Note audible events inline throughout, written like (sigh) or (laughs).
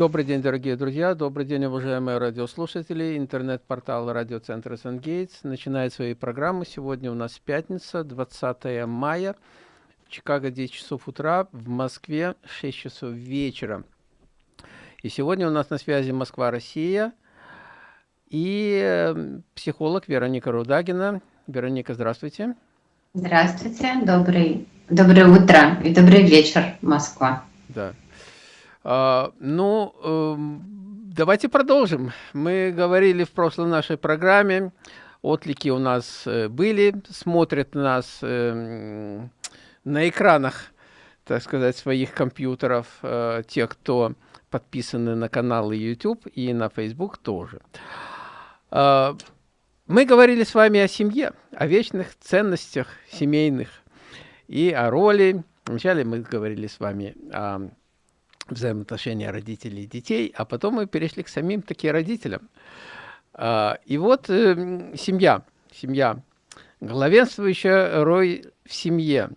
Добрый день, дорогие друзья, добрый день, уважаемые радиослушатели. Интернет-портал радиоцентра Сангейтс начинает свои программы. Сегодня у нас пятница, 20 мая. В Чикаго 10 часов утра, в Москве 6 часов вечера. И сегодня у нас на связи Москва-Россия и э, психолог Вероника Рудагина. Вероника, здравствуйте. Здравствуйте, добрый, доброе утро и добрый вечер, Москва. Да. А, ну, эм, давайте продолжим. Мы говорили в прошлой нашей программе, отлики у нас э, были, смотрят нас эм, на экранах, так сказать, своих компьютеров, э, те, кто подписаны на каналы YouTube и на Facebook тоже. А, мы говорили с вами о семье, о вечных ценностях семейных и о роли. Вначале мы говорили с вами о взаимоотношения родителей и детей, а потом мы перешли к самим таким родителям. А, и вот э, семья, семья, главенствующая роль в семье.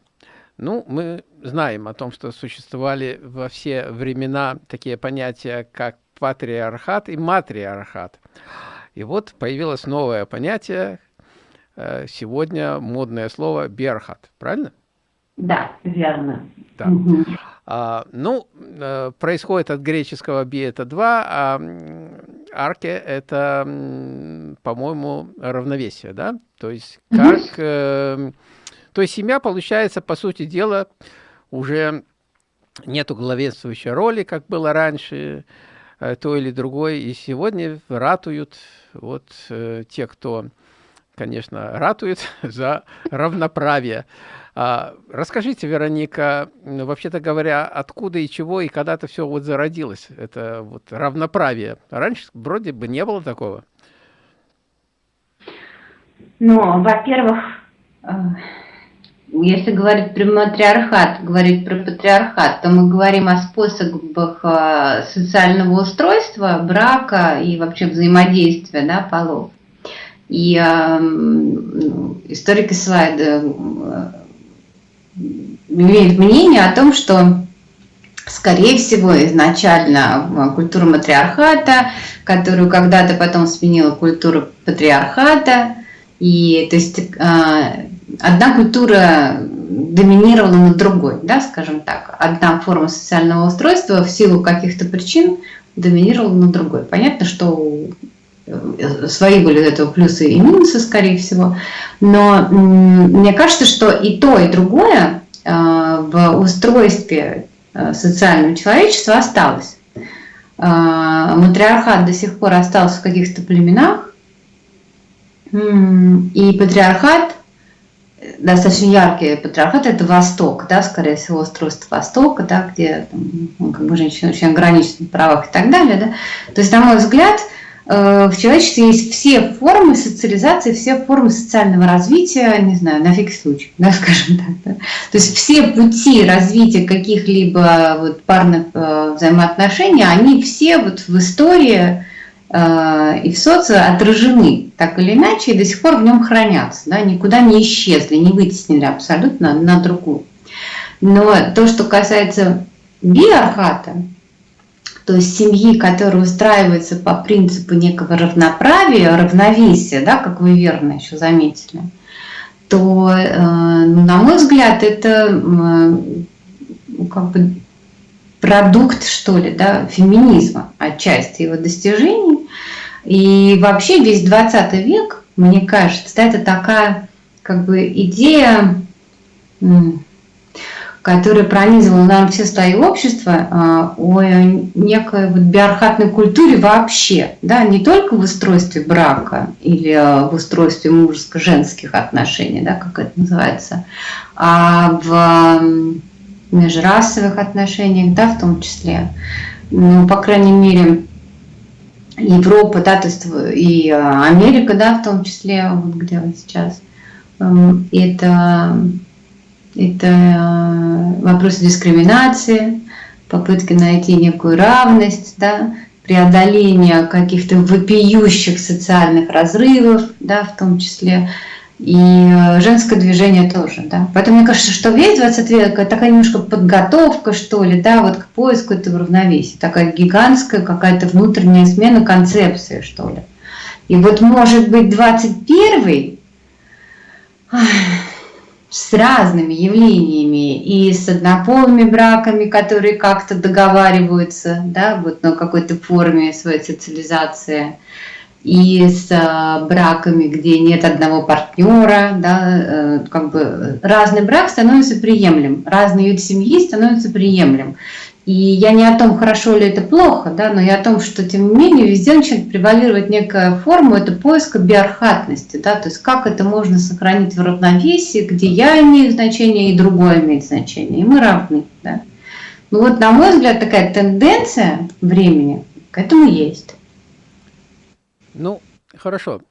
Ну, мы знаем о том, что существовали во все времена такие понятия, как патриархат и матриархат. И вот появилось новое понятие, э, сегодня модное слово «берхат», правильно? Да, верно. Угу. А, ну, э, происходит от греческого «би» — это «два», а «арке» — это, по-моему, равновесие, да? То есть как... Угу. Э, то есть семья, получается, по сути дела, уже нету главенствующей роли, как было раньше, э, то или другой. И сегодня ратуют вот те, кто, конечно, ратует (laughs) за равноправие. А, расскажите, Вероника, вообще-то говоря, откуда и чего, и когда это все вот зародилось, это вот равноправие. Раньше вроде бы не было такого. Ну, во-первых, э, если говорить про матриархат, говорить про патриархат, то мы говорим о способах э, социального устройства, брака и вообще взаимодействия да, полов. И э, историки слайда имеет мнение о том, что, скорее всего, изначально культура матриархата, которую когда-то потом сменила культура патриархата, и то есть а, одна культура доминировала над другой, да, скажем так. Одна форма социального устройства в силу каких-то причин доминировала над другой. Понятно, что э, свои были этого плюсы и минусы, скорее всего. Но мне кажется, что и то, и другое Э, в устройстве э, социального человечества осталось. Э, матриархат до сих пор остался в каких-то племенах, и патриархат, достаточно яркий патриархат, это Восток, да, скорее всего, устройство Востока, да, где ну, как бы женщины очень ограничены в правах и так далее. Да. То есть, на мой взгляд, Э, в человечестве есть все формы социализации, все формы социального развития, не знаю, на всякий случай, (laughs) да, скажем так. Да. То есть все пути развития каких-либо вот парных э, взаимоотношений, они все вот в истории э, и в социо отражены так или иначе, и до сих пор в нем хранятся, да, никуда не исчезли, не вытеснили абсолютно на другую. Но то, что касается биархата, то есть семьи, которая устраивается по принципу некого равноправия, равновесия, да, как вы верно еще заметили, то, э, ну, на мой взгляд, это ну, как бы продукт, что ли, да, феминизма, отчасти его достижений. И вообще весь 20 век, мне кажется, это такая как бы идея которая пронизывала, наверное, все слои общества, а, о некой вот биархатной культуре вообще, да, не только в устройстве брака или а, в устройстве мужско-женских отношений, да, как это называется, а в межрасовых отношениях, да, в том числе. Ну, по крайней мере, Европа, да, то есть и Америка, да, в том числе, вот где сейчас, это это э, вопросы дискриминации, попытки найти некую равность, да, преодоление каких-то вопиющих социальных разрывов, да, в том числе и э, женское движение тоже, да. Поэтому мне кажется, что весь 20 век такая немножко подготовка, что ли, да, вот к поиску этого равновесия, такая гигантская какая-то внутренняя смена концепции, что ли. И вот может быть 21 с разными явлениями и с однополыми браками, которые как-то договариваются, да, вот на какой-то форме своей социализации, и с э, браками, где нет одного партнера, да, э, как бы разный брак становится приемлем, разный вид семьи становится приемлем. И я не о том, хорошо ли это плохо, да, но я о том, что тем не менее везде начинает превалировать некая форма, это поиска биархатности, да, то есть как это можно сохранить в равновесии, где я имею значение и другое имеет значение, и мы равны. Да. Ну вот, на мой взгляд, такая тенденция времени к этому есть. Ну, хорошо.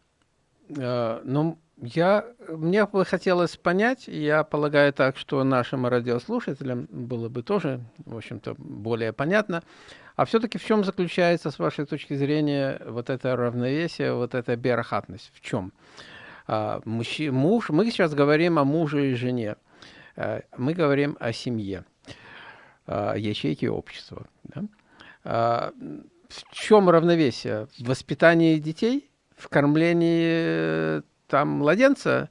Э, но я, мне бы хотелось понять, я полагаю так, что нашим радиослушателям было бы тоже, в общем-то, более понятно, а все-таки в чем заключается, с вашей точки зрения, вот это равновесие, вот эта биорахатность? В чем? А, мужчи, муж, мы сейчас говорим о муже и жене, э, мы говорим о семье, о ячейке общества. Да? А, в чем равновесие? В воспитании детей, в кормлении там младенца,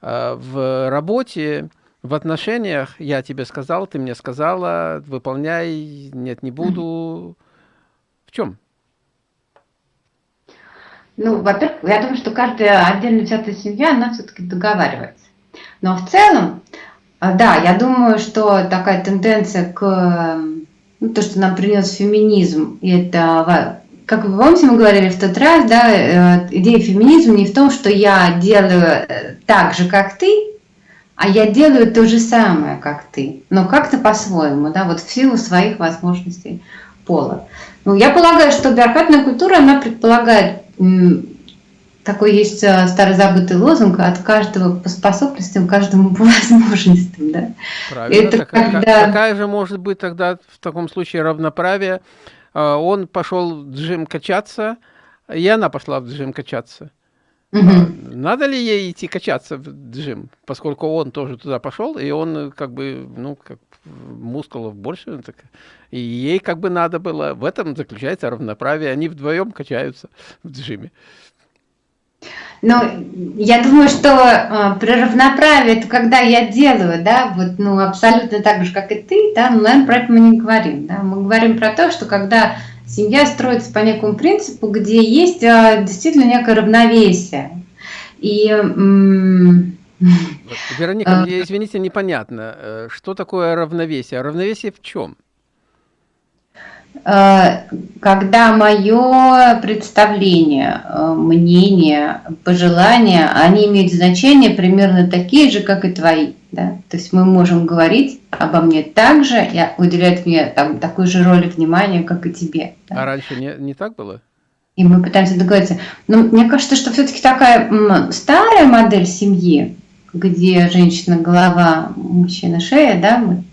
а, в работе, в отношениях, я тебе сказал, ты мне сказала, выполняй, нет, не буду. В чем? Ну, во-первых, я думаю, что каждая отдельно взятая семья, она все-таки договаривается. Но в целом, а, да, я думаю, что такая тенденция к ну, то, что нам принес феминизм, и это, как вы помните, мы говорили в тот раз, да, э, идея феминизма не в том, что я делаю э, так же, как ты, а я делаю то же самое, как ты, но как-то по-своему, да, вот в силу своих возможностей пола. Ну, я полагаю, что биорхатная культура, она предполагает такой есть э, старый забытый лозунг от каждого по способностям, каждому по (laughs) возможностям. Да? Правильно. Это так, когда... Какая же может быть тогда в таком случае равноправие? А, он пошел в джим качаться, и она пошла в джим качаться. Угу. Надо ли ей идти качаться в джим, поскольку он тоже туда пошел, и он как бы, ну, как мускулов больше, так, и ей как бы надо было, в этом заключается равноправие, они вдвоем качаются в джиме. Ну, я думаю, что э, при равноправии, это когда я делаю, да, вот, ну, абсолютно так же, как и ты, да, ну, наверное, про это мы не говорим, да, мы говорим про то, что когда семья строится по некому принципу, где есть э, действительно некое равновесие, и... Вероника, мне, извините, непонятно, э, что такое равновесие? Равновесие в чем? Э, когда мое представление, э, мнение, пожелания, они имеют значение примерно такие же, как и твои. Да? То есть мы можем говорить обо мне так же, и уделять мне там, такую же роль внимания, как и тебе. Да? А раньше не, не так было? И мы пытаемся договориться. Но мне кажется, что все-таки такая старая модель семьи, где женщина голова, мужчина шея, да, мы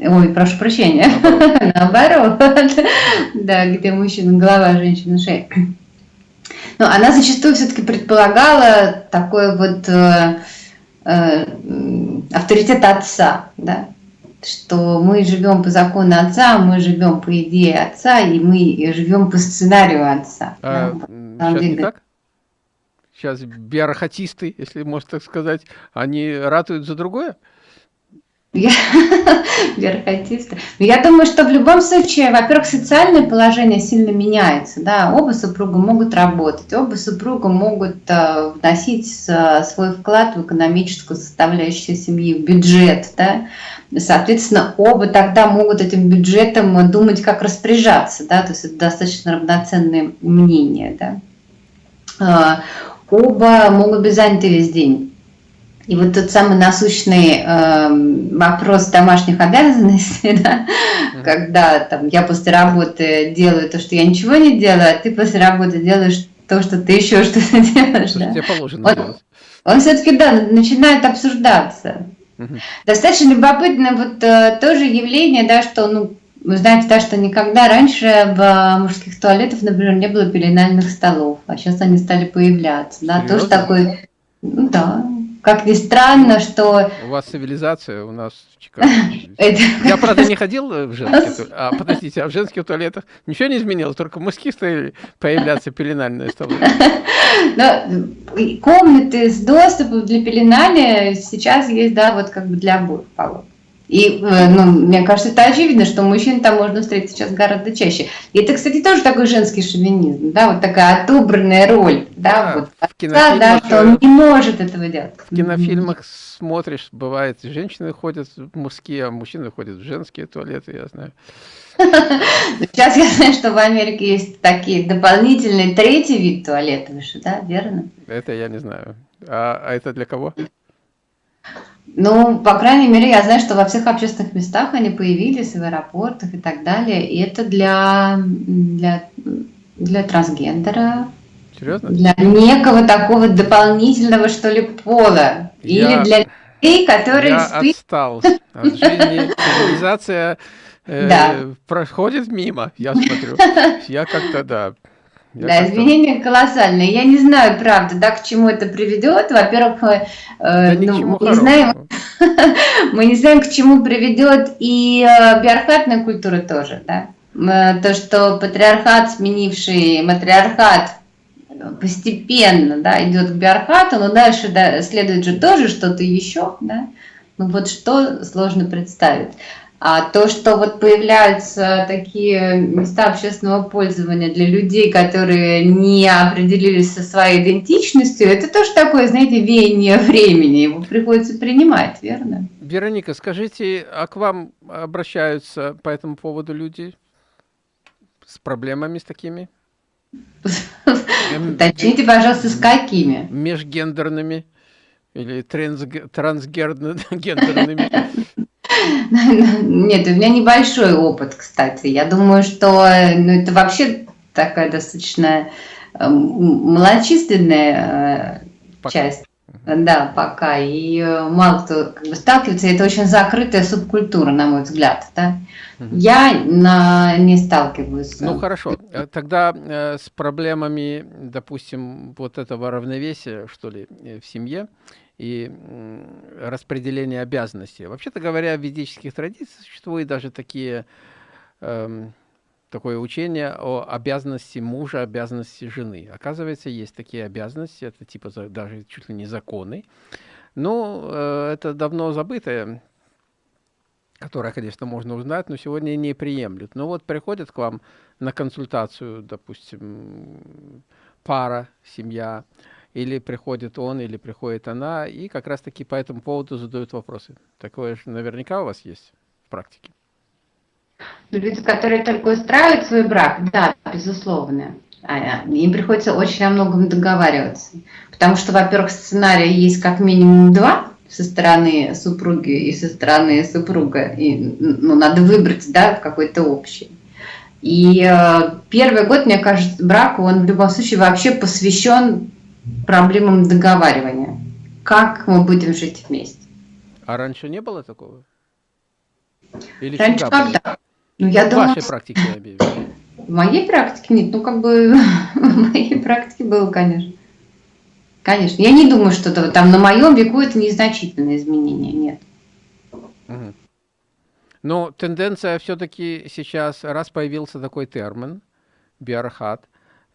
Ой, прошу прощения. (laughs) Наоборот. да, где мужчина голова, женщина шея. Но она зачастую все-таки предполагала такой вот э, э, авторитет отца, да, что мы живем по закону отца, мы живем по идее отца, и мы живем по сценарию отца. А, да, сейчас не так? Сейчас биорахатисты, если можно так сказать, они ратуют за другое? Я (laughs) верхотиста. Я думаю, что в любом случае, во-первых, социальное положение сильно меняется. Да? Оба супруга могут работать, оба супруга могут э, вносить э, свой вклад в экономическую составляющую семьи, в бюджет. Да? Соответственно, оба тогда могут этим бюджетом думать, как распоряжаться. Да? То есть это достаточно равноценное мнение. Да? Э, оба могут быть заняты весь день и вот тот самый насущный э, вопрос домашних обязанностей, (laughs) да, mm. когда там, я после работы делаю то, что я ничего не делаю, а ты после работы делаешь то, что ты еще что-то (laughs) делаешь. да? Тебе положено он, он все-таки, да, начинает обсуждаться. Mm Достаточно любопытно вот э, тоже явление, да, что, ну, вы знаете, да, что никогда раньше в мужских туалетах, например, не было пеленальных столов, а сейчас они стали появляться. Да, тоже такой, ну, да, как ни странно, что... У вас цивилизация, у нас в Чикаго. (laughs) Я, правда, не ходил в женские. А, подождите, а в женских туалетах ничего не изменилось? Только мужские стали появляться пеленальные столы. (laughs) Комнаты с доступом для пеленания сейчас есть, да, вот как бы для обоих полов. И, э, ну, мне кажется, это очевидно, что мужчин там можно встретить сейчас гораздо чаще. И это, кстати, тоже такой женский шовинизм, да, вот такая отобранная роль, да, да вот, в кинофильмах, да, что он не может этого делать. В кинофильмах смотришь, бывает, женщины ходят в мужские, а мужчины ходят в женские туалеты, я знаю. (laughs) Сейчас я знаю, что в Америке есть такие дополнительные третий вид туалета, да, верно? Это я не знаю. А, а это для кого? Ну, по крайней мере, я знаю, что во всех общественных местах они появились, в аэропортах и так далее. И это для, для, для трансгендера. Серьезно? Для некого такого дополнительного, что ли, пола. Я, Или для людей, которые... Я спи... отстал от жизни. Цивилизация э, да. проходит мимо, я смотрю. (laughs) Я как-то, да, я да, изменения колоссальные. Я не знаю, правда, да, к чему это приведет. Во-первых, э, да ну, мы, не знаем, (laughs) мы не знаем, к чему приведет и э, биархатная культура тоже. Да? То, что патриархат, сменивший матриархат, постепенно да, идет к биархату, но дальше да, следует же тоже что-то еще. Да? Ну вот что сложно представить. А то, что вот появляются такие места общественного пользования для людей, которые не определились со своей идентичностью, это тоже такое, знаете, веяние времени, его приходится принимать, верно? Вероника, скажите, а к вам обращаются по этому поводу люди с проблемами с такими? (laughs) Уточните, пожалуйста, с какими? Межгендерными или трансгендерными? (laughs) Нет, у меня небольшой опыт, кстати. Я думаю, что ну, это вообще такая достаточно эм, малочисленная э, часть. Да, пока. И э, мало кто как бы, сталкивается. Это очень закрытая субкультура, на мой взгляд. Да? Я на, не сталкиваюсь. Ну хорошо. Э, тогда э, с проблемами, допустим, вот этого равновесия, что ли, в семье, и распределение обязанностей. Вообще-то говоря, в ведических традициях существуют даже такие, эм, такое учение о обязанности мужа, обязанности жены. Оказывается, есть такие обязанности, это типа даже чуть ли не законы. Ну, э, это давно забытое, которое, конечно, можно узнать, но сегодня не приемлют. Но вот приходят к вам на консультацию, допустим, пара, семья, или приходит он, или приходит она, и как раз-таки по этому поводу задают вопросы. Такое же наверняка у вас есть в практике. Ну, люди, которые только устраивают свой брак, да, безусловно. А, им приходится очень о многом договариваться. Потому что, во-первых, сценария есть как минимум два со стороны супруги и со стороны супруга. И, ну, надо выбрать, да, какой-то общий. И э, первый год, мне кажется, браку, он в любом случае вообще посвящен проблемам договаривания. Как мы будем жить вместе? А раньше не было такого? Или раньше когда? Ну, я в думаю, вашей практике, я имею в моей практике нет. Ну, как бы (laughs) в моей практике было, конечно. Конечно. Я не думаю, что -то, там на моем веку это незначительное изменение. Нет. Угу. Но тенденция все-таки сейчас, раз появился такой термин, биархат,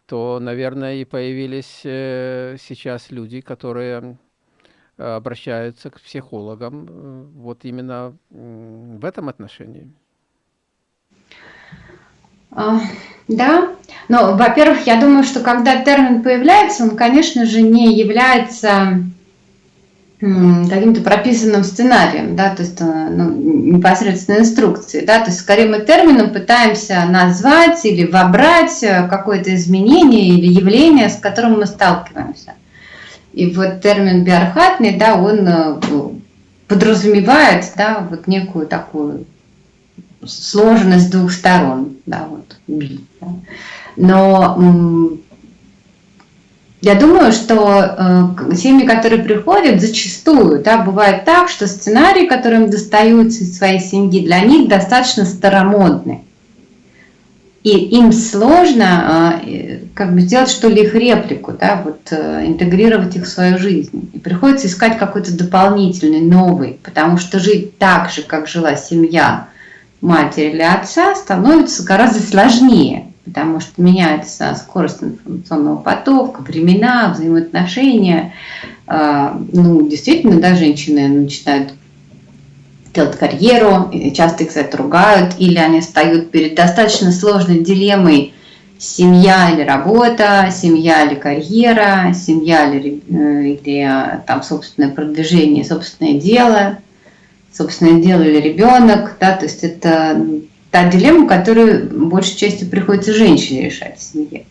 то, наверное, и появились э, сейчас люди, которые обращаются к психологам э, вот именно в этом отношении. А, да, но, во-первых, я думаю, что когда термин появляется, он, конечно же, не является каким-то прописанным сценарием, да, то есть э, ну, непосредственно инструкции, да, то есть скорее мы термином пытаемся назвать или вобрать э, какое-то изменение или явление, с которым мы сталкиваемся. И вот термин биархатный, да, он э, подразумевает, да, вот некую такую сложность двух сторон, да, вот. Но я думаю, что э, семьи, которые приходят, зачастую да, бывает так, что сценарии, которые им достаются из своей семьи, для них достаточно старомодны. и им сложно э, как бы сделать что ли их реплику, да, вот э, интегрировать их в свою жизнь. И приходится искать какой-то дополнительный, новый, потому что жить так же, как жила семья матери или отца, становится гораздо сложнее, потому что меняется скорость информационного потока, времена, взаимоотношения. А, ну, действительно, да, женщины начинают делать карьеру, часто их за это ругают, или они встают перед достаточно сложной дилеммой семья или работа, семья или карьера, семья или, э, или там собственное продвижение, собственное дело, собственное дело или ребенок, да, то есть это та дилемма, которую большей частью приходится женщине решать в семье.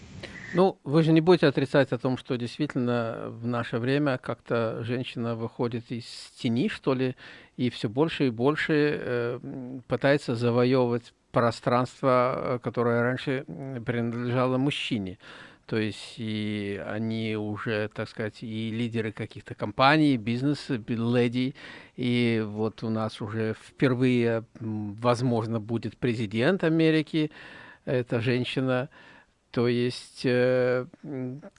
Ну, вы же не будете отрицать о том, что действительно в наше время как-то женщина выходит из тени, что ли, и все больше и больше э, пытается завоевывать пространство, которое раньше принадлежало мужчине. То есть и они уже, так сказать, и лидеры каких-то компаний, бизнес, леди. И вот у нас уже впервые, возможно, будет президент Америки, это женщина. То есть э,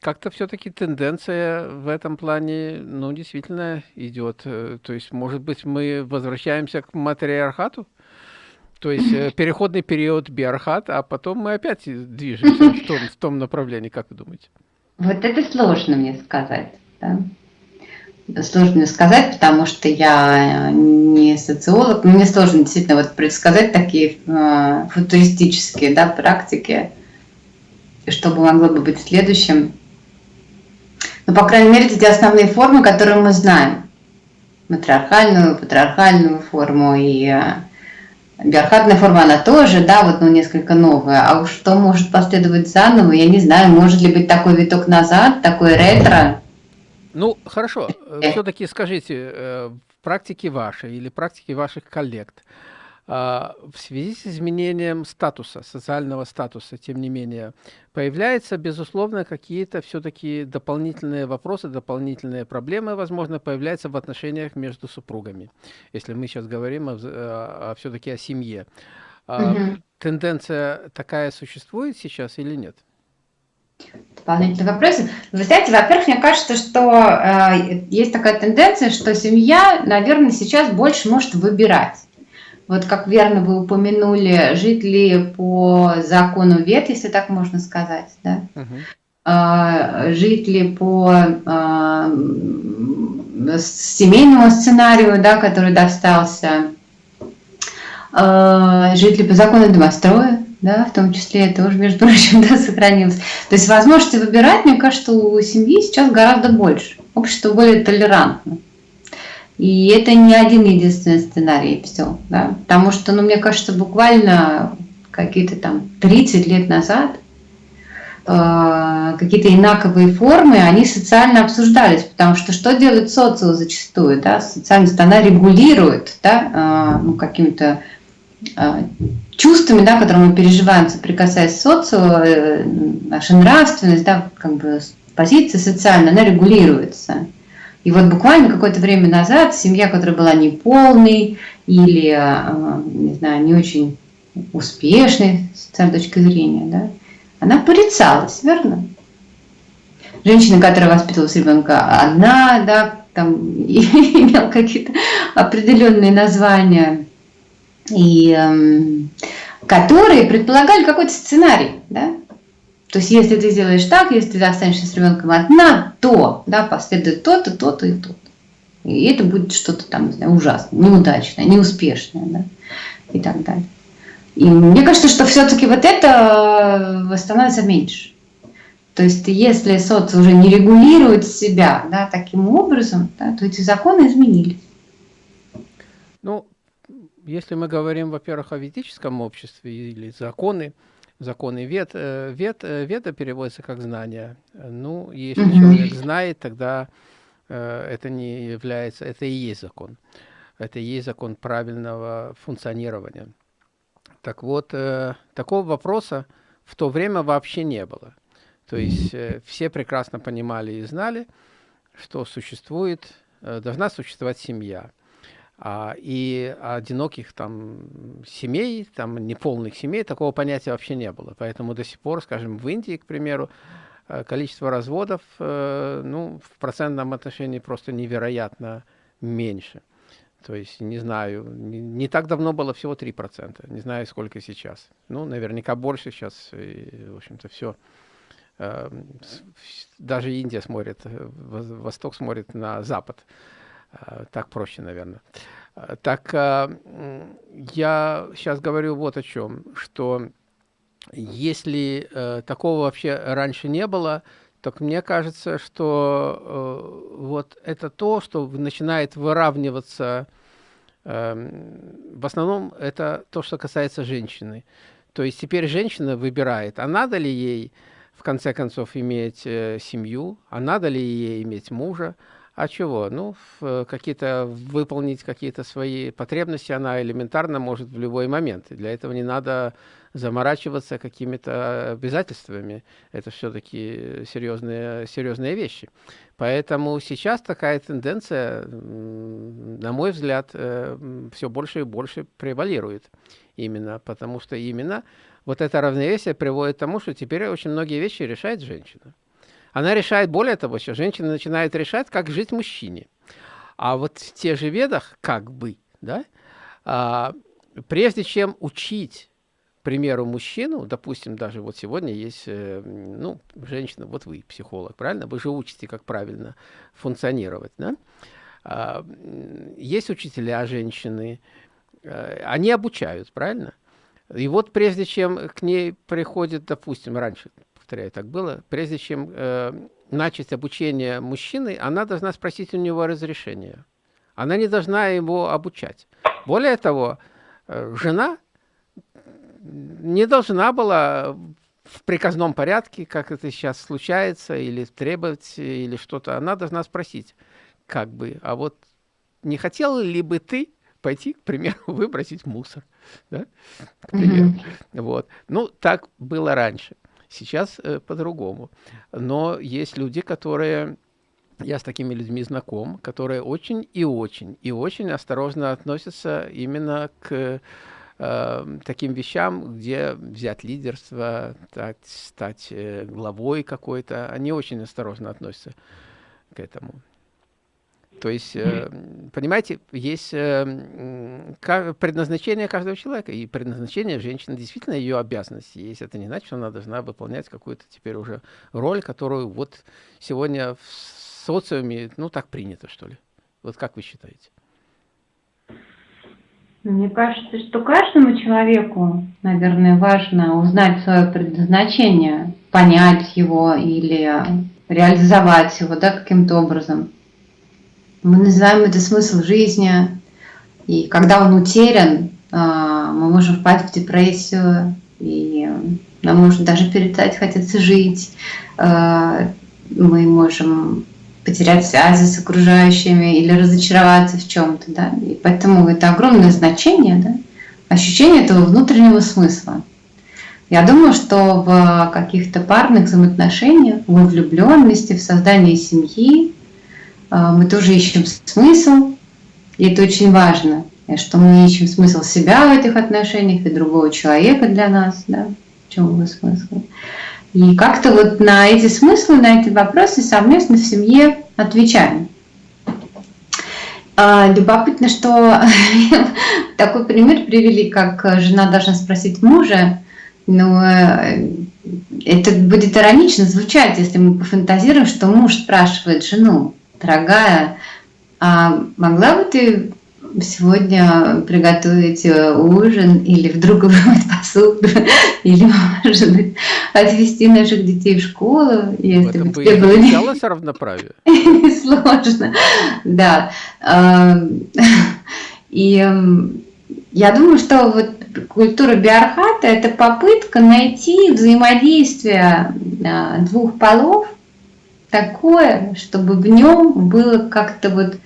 как-то все-таки тенденция в этом плане, ну, действительно идет. Э, то есть, может быть, мы возвращаемся к матриархату? То есть э, переходный период биархат, а потом мы опять движемся в том, в том направлении, как вы думаете? Вот это сложно мне сказать. Да? Сложно сказать, потому что я не социолог. Мне сложно действительно вот предсказать такие э, футуристические да, практики что бы могло бы быть следующим. Но, ну, по крайней мере, эти основные формы, которые мы знаем. Матриархальную, патриархальную форму и э, биархатная форма, она тоже, да, вот, ну, несколько новая. А уж что может последовать заново, я не знаю, может ли быть такой виток назад, такой ретро. Ну, хорошо. Э. Все-таки скажите, э, в практике вашей или практике ваших коллег, а, в связи с изменением статуса, социального статуса, тем не менее, появляются, безусловно, какие-то все-таки дополнительные вопросы, дополнительные проблемы, возможно, появляются в отношениях между супругами, если мы сейчас говорим о, все-таки о семье. Угу. Тенденция такая существует сейчас или нет? Дополнительные вопросы. Вы знаете, во-первых, мне кажется, что э, есть такая тенденция, что семья, наверное, сейчас больше может выбирать вот как верно вы упомянули, жить ли по закону вет, если так можно сказать, да? Угу. жить ли по а, семейному сценарию, да, который достался, а, жить ли по закону домостроя, да, в том числе это тоже, между прочим, (laughs) да, сохранилось. То есть возможности выбирать, мне кажется, у семьи сейчас гораздо больше. Общество более толерантно. И это не один единственный сценарий, все. Да? Потому что, ну, мне кажется, буквально какие-то там 30 лет назад э, какие-то инаковые формы, они социально обсуждались, потому что что делает социум зачастую? Да? Социальность, она регулирует да, э, ну, какими-то э, чувствами, да, которые мы переживаем, соприкасаясь с социумом, наша нравственность, да, как бы позиция социальная, она регулируется. И вот буквально какое-то время назад семья, которая была неполной или, а, не знаю, не очень успешной с этой точки зрения, да, она порицалась, верно? Женщина, которая воспитывалась ребенка одна, да, там (laughs) имел какие-то определенные названия, и э, которые предполагали какой-то сценарий, да, то есть, если ты сделаешь так, если ты останешься с ребенком одна, то да, последует то-то, то-то и то-то. И это будет что-то там, не знаю, ужасное, неудачное, неуспешное, да, и так далее. И мне кажется, что все-таки вот это э, становится меньше. То есть, если соц уже не регулирует себя да, таким образом, да, то эти законы изменились. Ну, если мы говорим, во-первых, о ведическом обществе или законы, законы вет. Э, вет э, веда переводится как знание. Ну, если mm -hmm. человек знает, тогда э, это не является, это и есть закон. Это и есть закон правильного функционирования. Так вот, такого вопроса в то время вообще не было. То есть все прекрасно понимали и знали, что существует, должна существовать семья. А, и одиноких там семей, там неполных семей, такого понятия вообще не было. Поэтому до сих пор, скажем, в Индии, к примеру, э, количество разводов, э, ну, в процентном отношении просто невероятно меньше. То есть, не знаю, не, не так давно было всего 3%, не знаю, сколько сейчас. Ну, наверняка больше сейчас, и, в общем-то, все. Э, даже Индия смотрит, Восток смотрит на Запад. Э, так проще, наверное. Э, так я сейчас говорю вот о чем, что если такого вообще раньше не было, так мне кажется, что вот это то, что начинает выравниваться, эм, в основном это то, что касается женщины. То есть теперь женщина выбирает, а надо ли ей в конце концов иметь семью, а надо ли ей иметь мужа, а чего? Ну, э, какие-то выполнить какие-то свои потребности она элементарно может в любой момент. И для этого не надо заморачиваться какими-то обязательствами. Это все-таки серьезные, серьезные вещи. Поэтому сейчас такая тенденция, на мой взгляд, э, все больше и больше превалирует. Именно потому что именно вот это равновесие приводит к тому, что теперь очень многие вещи решает женщина. Она решает, более того, что женщина начинает решать, как жить мужчине. А вот в тех же ведах, как бы, да, а, прежде чем учить, примеру, мужчину, допустим, даже вот сегодня есть, э, ну, женщина, вот вы психолог, правильно? Вы же учите, как правильно функционировать, да? А, есть учителя женщины, э, они обучают, правильно? И вот прежде чем к ней приходит, допустим, раньше повторяю, так было, прежде чем э, начать обучение мужчины, она должна спросить у него разрешения. Она не должна его обучать. Более того, э, жена не должна была в приказном порядке, как это сейчас случается, или требовать, или что-то. Она должна спросить, как бы, а вот не хотел ли бы ты пойти, к примеру, (laughs) выбросить мусор, да? к примеру. Mm -hmm. Вот. Ну, так было раньше. Сейчас э, по-другому. Но есть люди, которые... Я с такими людьми знаком, которые очень и очень, и очень осторожно относятся именно к э, таким вещам, где взять лидерство, так, стать э, главой какой-то. Они очень осторожно относятся к этому. То есть, э, понимаете, есть э, предназначение каждого человека, и предназначение женщины действительно ее обязанность есть. Это не значит, что она должна выполнять какую-то теперь уже роль, которую вот сегодня в социуме, ну, так принято, что ли. Вот как вы считаете? Мне кажется, что каждому человеку, наверное, важно узнать свое предназначение, понять его или реализовать его да, каким-то образом. Мы называем это смысл жизни. И когда он утерян, а, мы можем впасть в депрессию, и нам может даже перестать хотеться жить. А, мы можем потерять связи с окружающими или разочароваться в чем-то. Да? И поэтому это огромное значение, да? ощущение этого внутреннего смысла. Я думаю, что в каких-то парных взаимоотношениях, в влюбленности, в создании семьи мы тоже ищем смысл, и это очень важно, что мы ищем смысл себя в этих отношениях и другого человека для нас, да, в чем его смысл. И как-то вот на эти смыслы, на эти вопросы совместно в семье отвечаем. А, любопытно, что (laughs) такой пример привели, как жена должна спросить мужа, но э, это будет иронично звучать, если мы пофантазируем, что муж спрашивает жену, дорогая, а могла бы ты сегодня приготовить э, ужин или вдруг вымыть посуду, (laughs) или, может быть, отвезти наших детей в школу, если бы тебе было не... равноправие. (laughs) Сложно, да. (laughs) И я думаю, что вот культура биархата – это попытка найти взаимодействие а, двух полов такое, чтобы в нем было как-то вот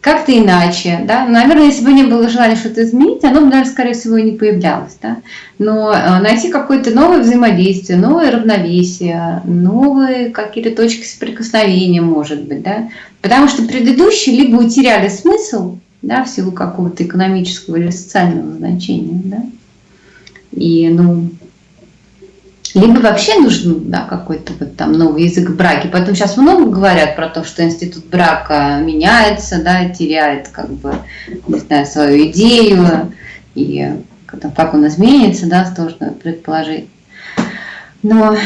как-то иначе, да, наверное, если бы не было желания что-то изменить, оно бы, наверное, скорее всего, и не появлялось, да, но э, найти какое-то новое взаимодействие, новое равновесие, новые какие-то точки соприкосновения, может быть, да, потому что предыдущие либо утеряли смысл, да, в силу какого-то экономического или социального значения, да. И, ну, либо вообще нужен да, какой-то вот там новый язык браки. Поэтому сейчас много говорят про то, что институт брака меняется, да, теряет как бы, не знаю, свою идею, и как он изменится, да, сложно предположить. Но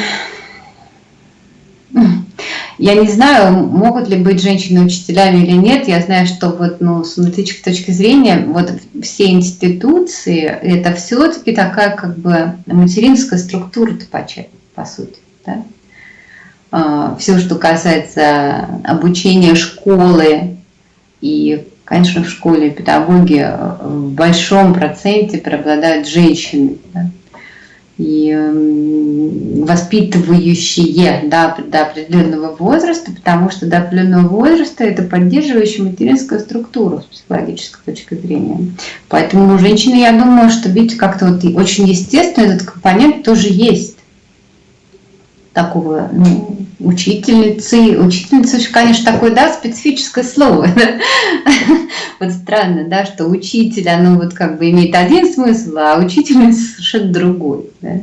я не знаю, могут ли быть женщины учителями или нет. Я знаю, что вот, ну, с аналитической точки зрения, вот все институции, это все-таки такая как бы материнская структура по, по сути. Да? А, все, что касается обучения школы и Конечно, в школе педагоги в большом проценте преобладают женщины. Да? И воспитывающие да, до определенного возраста, потому что до определенного возраста это поддерживающая материнская структура с психологической точки зрения. Поэтому у женщины, я думаю, что видите, как-то вот очень естественно этот компонент тоже есть такого ну, учительницы. Учительница, конечно, такое, да, специфическое слово. (laughs) Вот странно, да, что учитель, оно вот как бы имеет один смысл, а учительница (laughs) совершенно другой. Да?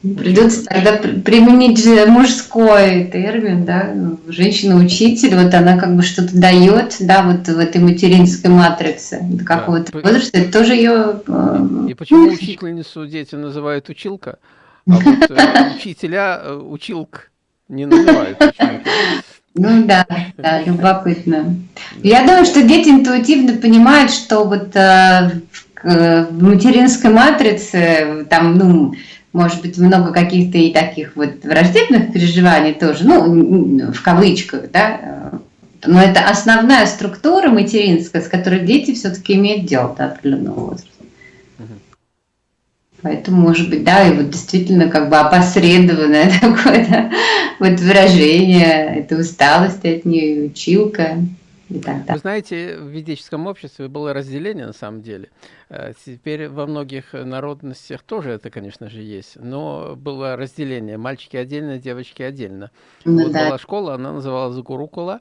Придется тогда применить же мужской термин, да, женщина-учитель, вот она как бы что-то дает, да, вот в этой материнской матрице до какого-то да. возраста, это тоже ее... И почему учительницу дети называют училка, а вот э, учителя э, училк не называют Ну да, да, любопытно. Я думаю, что дети интуитивно понимают, что вот э, в материнской матрице там, ну, может быть, много каких-то и таких вот враждебных переживаний тоже, ну, в кавычках, да, но это основная структура материнская, с которой дети все-таки имеют дело до определенного возраста. Поэтому, может быть, да, и вот действительно как бы опосредованное (laughs) такое да, вот выражение, это усталость от нее, училка. И так, да. Вы знаете, в ведическом обществе было разделение на самом деле. Э, теперь во многих народностях тоже это, конечно же, есть. Но было разделение. Мальчики отдельно, девочки отдельно. Ну, вот да. была школа, она называлась Гурукула.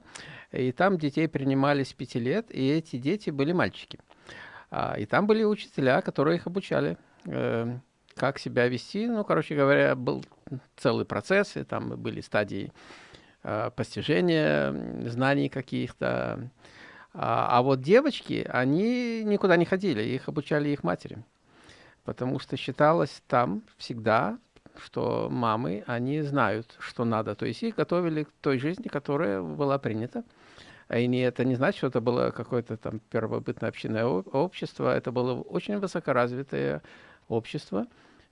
И там детей принимали с пяти лет, и эти дети были мальчики. А, и там были учителя, которые их обучали. Эм, как себя вести. Ну, короче говоря, был целый процесс, и там были стадии э, постижения знаний каких-то. А, а вот девочки, они никуда не ходили, их обучали их матери. Потому что считалось там всегда, что мамы, они знают, что надо. То есть их готовили к той жизни, которая была принята. И не, это не значит, что это было какое-то там первобытное общинное общество. Это было очень высокоразвитое общества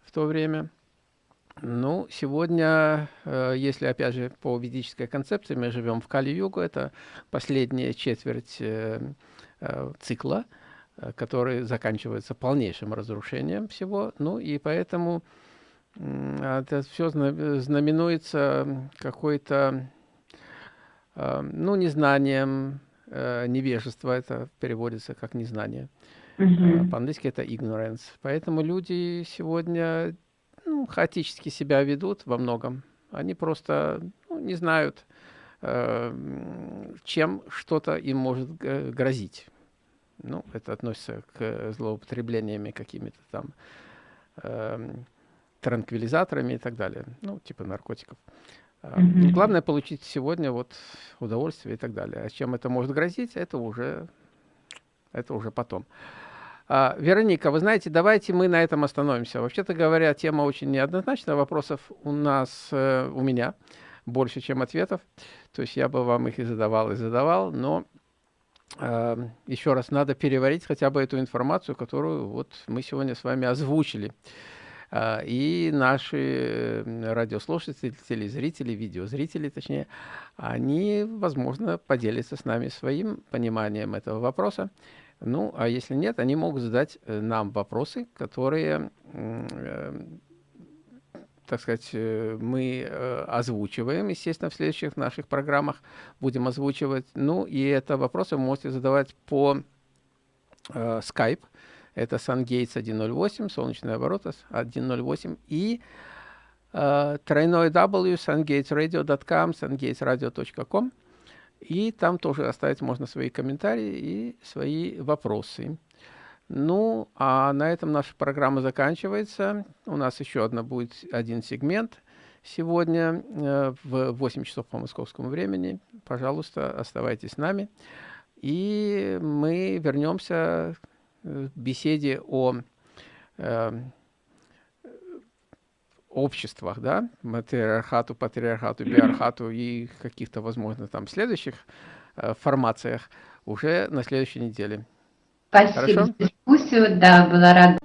в то время. Ну, сегодня, э, если, опять же, по ведической концепции, мы живем в Кали-Югу, это последняя четверть э, э, цикла, который заканчивается полнейшим разрушением всего. Ну, и поэтому это все знаменуется какой-то, ну, незнанием, невежество, это переводится как незнание. Uh По-английски это ignorance. Поэтому люди сегодня ну, хаотически себя ведут во многом. Они просто ну, не знают, э, чем что-то им может грозить. Ну, это относится к злоупотреблениями какими-то там э, транквилизаторами и так далее. Ну, типа наркотиков. -huh. Главное получить сегодня вот удовольствие и так далее. А чем это может грозить, это уже, это уже потом. А, Вероника, вы знаете, давайте мы на этом остановимся. Вообще-то говоря, тема очень неоднозначная. Вопросов у нас, э, у меня больше, чем ответов. То есть я бы вам их и задавал, и задавал. Но э, еще раз надо переварить хотя бы эту информацию, которую вот мы сегодня с вами озвучили. Э, и наши э, радиослушатели, телезрители, видеозрители, точнее, они, возможно, поделятся с нами своим пониманием этого вопроса. Ну, а если нет, они могут задать э, нам вопросы, которые, э, так сказать, э, мы озвучиваем, естественно, в следующих наших программах будем озвучивать. Ну, и это вопросы вы можете задавать по Skype. Это SunGates 108, солнечные обороты 108 и тройной W, sungatesradio.com, sungatesradio.com. И там тоже оставить можно свои комментарии и свои вопросы. Ну, а на этом наша программа заканчивается. У нас еще одна будет один сегмент сегодня э, в 8 часов по московскому времени. Пожалуйста, оставайтесь с нами. И мы вернемся в беседе о э, обществах, да, матриархату, патриархату, биархату и каких-то, возможно, там следующих э, формациях уже на следующей неделе. Спасибо Хорошо? за дискуссию, да, была рада